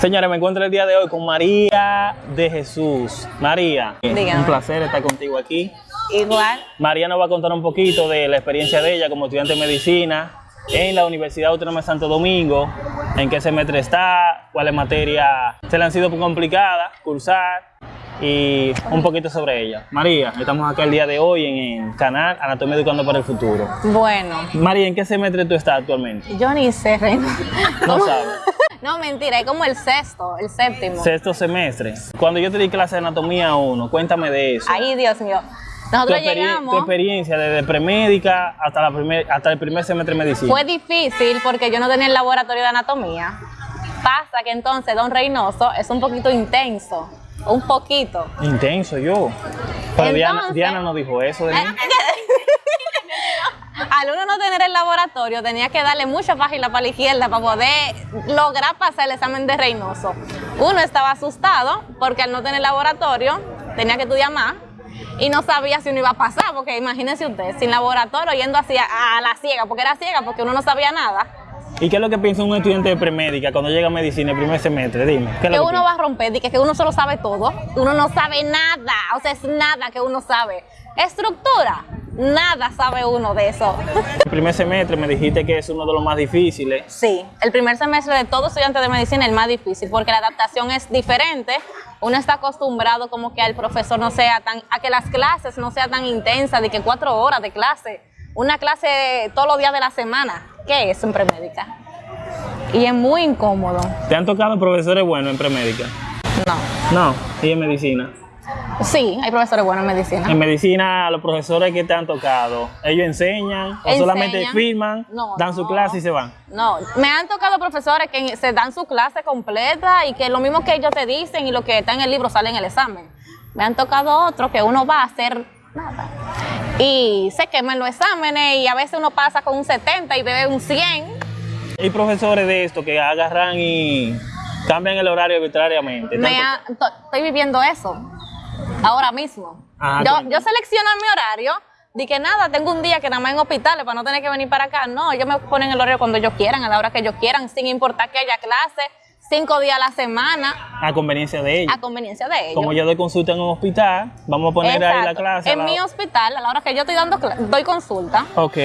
Señores, me encuentro el día de hoy con María de Jesús. María, Dígame. un placer estar contigo aquí. Igual. María nos va a contar un poquito de la experiencia de ella como estudiante de medicina en la Universidad Autónoma de Santo Domingo, en qué semestre está, cuáles materias se le han sido complicadas cursar y un poquito sobre ella. María, estamos acá el día de hoy en el canal Anatomía Educando para el Futuro. Bueno, María, ¿en qué semestre tú estás actualmente? yo ni sé, Reina. No sabes. No, mentira, es como el sexto, el séptimo. Sexto semestre. Cuando yo te di clase de anatomía 1, cuéntame de eso. Ay, Dios mío. tu, Nosotros tu llegamos. experiencia desde premédica hasta, la primer, hasta el primer semestre de medicina. Fue difícil porque yo no tenía el laboratorio de anatomía. Pasa que entonces Don Reynoso es un poquito intenso. Un poquito. Intenso yo. Pero Diana, Diana no dijo eso de mí. Al uno no tener el laboratorio, tenía que darle mucha página para la izquierda para poder lograr pasar el examen de Reynoso. Uno estaba asustado porque al no tener laboratorio, tenía que estudiar más y no sabía si uno iba a pasar, porque imagínense usted, sin laboratorio, yendo así a, la ciega, porque era ciega, porque uno no sabía nada, ¿Y qué es lo que piensa un estudiante de premédica cuando llega a medicina el primer semestre? Dime. ¿qué es que lo que uno va a romper, que, que uno solo sabe todo, uno no sabe nada, o sea, es nada que uno sabe. Estructura, nada sabe uno de eso. El primer semestre me dijiste que es uno de los más difíciles. Sí, el primer semestre de todo estudiante de medicina es el más difícil porque la adaptación es diferente. Uno está acostumbrado como que al profesor no sea tan, a que las clases no sean tan intensas, de que cuatro horas de clase, una clase todos los días de la semana. ¿Qué es en premédica? Y es muy incómodo. ¿Te han tocado profesores buenos en premédica? No. No. ¿Y en medicina? Sí, hay profesores buenos en medicina. En medicina, los profesores que te han tocado, ¿ellos enseñan o Enseñan. solamente firman, No, dan su no. clase y se van? No, me han tocado profesores que se dan su clase completa y que lo mismo que ellos te dicen y lo que está en el libro sale en el examen. Me han tocado otros que uno va a hacer nada. Y se queman los exámenes y a veces uno pasa con un 70 y bebe un 100. Hay profesores de esto que agarran y cambian el horario arbitrariamente. Me ha- to- estoy viviendo eso ahora mismo. Ah, yo, yo selecciono mi horario. Di que nada, tengo un día que nada más en hospitales para no tener que venir para acá. No, ellos me ponen el horario cuando ellos quieran, a la hora que ellos quieran, sin importar que haya clase, cinco días a la semana, a conveniencia de ellos. a conveniencia de ellos. Como yo doy consulta en un hospital, vamos a poner ahí la clase. En la- mi hospital, a la hora que yo estoy dando doy consulta, Ok.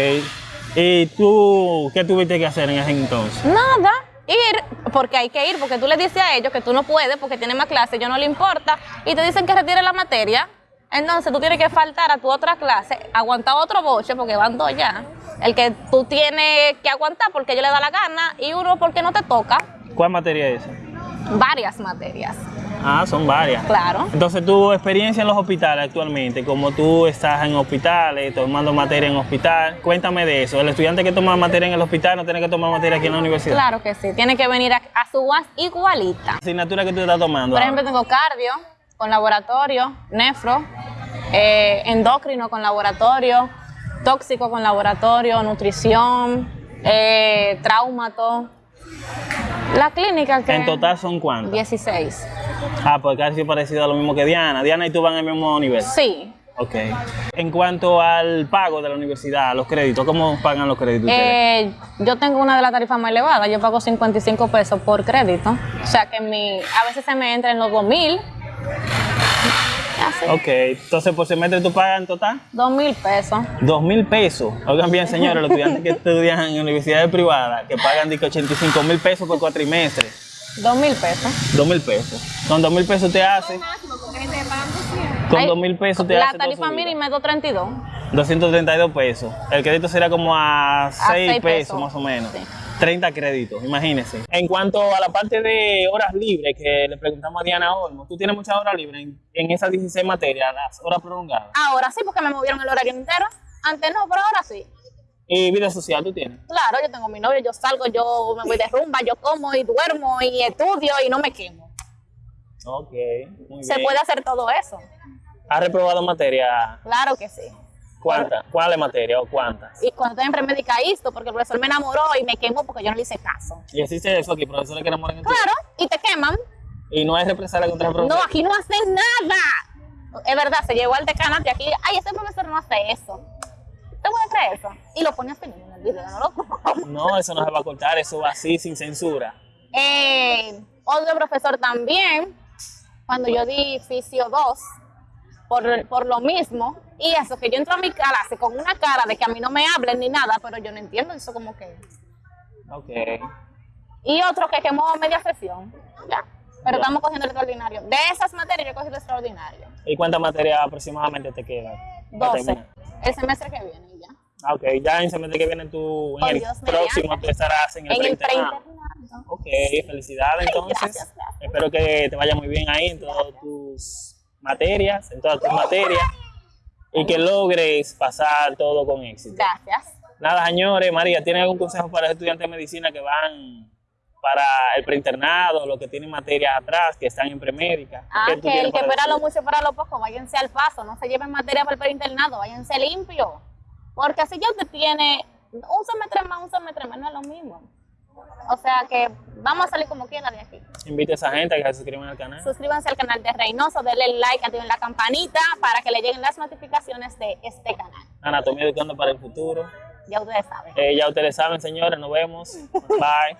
¿Y tú qué tuviste que hacer en ese entonces? nada, ir, porque hay que ir, porque tú le dices a ellos que tú no puedes porque tienes más clase, yo no le importa, y te dicen que retire la materia, entonces tú tienes que faltar a tu otra clase, aguantar otro boche, porque van dos ya, el que tú tienes que aguantar porque ellos le da la gana, y uno porque no te toca, ¿Cuál materia es esa? varias materias, Ah, son varias. claro. Entonces, tu experiencia en los hospitales actualmente, como tú estás en hospitales, tomando materia en hospital, cuéntame de eso. El estudiante que toma materia en el hospital no tiene que tomar materia aquí en la universidad. Claro que sí, tiene que venir a, a su UAS igualita. asignatura que tú estás tomando. Por ahora? ejemplo, tengo cardio con laboratorio, nefro, eh, endocrino con laboratorio, tóxico con laboratorio, nutrición, eh, traumato. La clínica que... en total son cuántas? 16. Ah, pues casi parecido a lo mismo que Diana. Diana y tú van el mismo nivel. Sí. Ok. En cuanto al pago de la universidad, los créditos, ¿cómo pagan los créditos ustedes? Eh, yo tengo una de las tarifas más elevadas, yo pago 55 pesos por crédito. O sea que mi, a veces se me entra en los 2000. Así. Ok, entonces por semestre tú pagas en total 2000 pesos. dos mil pesos. Oigan bien, señores, los estudiantes que estudian en universidades privadas, que pagan de que 85 mil pesos por cuatrimestre. 2000 pesos. Dos mil pesos. Con dos mil pesos te hace. Con Ay, dos mil pesos te La hace. toda tarifa mínima es 232. 232 pesos. El crédito será como a 6 seis pesos, pesos, más o menos. sí. 30 créditos, imagínense. En cuanto a la parte de horas libres que le preguntamos a Diana Olmo, tú tienes muchas horas libres en, en esas 16 materias, las horas prolongadas. Ahora sí, porque me movieron el horario entero. Antes no, pero ahora sí. ¿Y vida social tú tienes? Claro, yo tengo mi novio, yo salgo, yo me voy de rumba, yo como y duermo y estudio y no me quemo. Ok, muy Se bien. puede hacer todo eso. ¿Has reprobado materia? Claro que sí. ¿Cuántas? ¿Cuáles materias o cuántas? Y cuando estoy en premédica esto, porque el profesor me enamoró y me quemó porque yo no le hice caso. Y existe eso aquí, profesores que enamoran en ti. Claro, y te queman. Y no hay represalia contra el No, profesor. aquí no hacen nada. Es verdad, se llevó al decanato y aquí, ay, ese profesor no hace eso. ¿Te puedes creer eso? Y lo pone así mismo en el video, ¿no loco? No, eso no se va a cortar, eso va así, sin censura. Eh, otro profesor también, cuando yo di Fisio 2, por, por lo mismo, y eso, que yo entro a mi clase con una cara de que a mí no me hablen ni nada, pero yo no entiendo eso como que... Ok. Y otro que quemó media sesión, ya. Pero Ya. estamos cogiendo el extraordinario. De esas materias yo cogí el extraordinario. ¿Y cuántas materias aproximadamente te quedan? para 12. terminar? El semestre que viene ok, ya en semestre que viene tú, en Oh, el Dios próximo tú estarás en el En el. Ok, felicidades entonces. gracias, gracias. Espero que te vaya muy bien ahí en todas tus materias, en todas tus materias, y que logres pasar todo con éxito. Gracias. Nada, señores, María, ¿tiene algún consejo para los estudiantes de medicina que van para el preinternado, los que tienen materias atrás, que están en premédica? Ah, ¿Qué tú que el que espera lo mucho para lo poco, váyanse al paso, no se lleven materia para el preinternado, váyanse limpio. Porque así ya usted tiene un semestre más, un semestre menos, es lo mismo. O sea que vamos a salir como quiera de aquí. Invite a esa gente a que se suscriban al canal. Suscríbanse al canal de Reynoso, denle like, activen la campanita para que le lleguen las notificaciones de este canal. Anatomía educando para el futuro. Ya ustedes saben. Eh, ya ustedes saben, señores, nos vemos. Bye.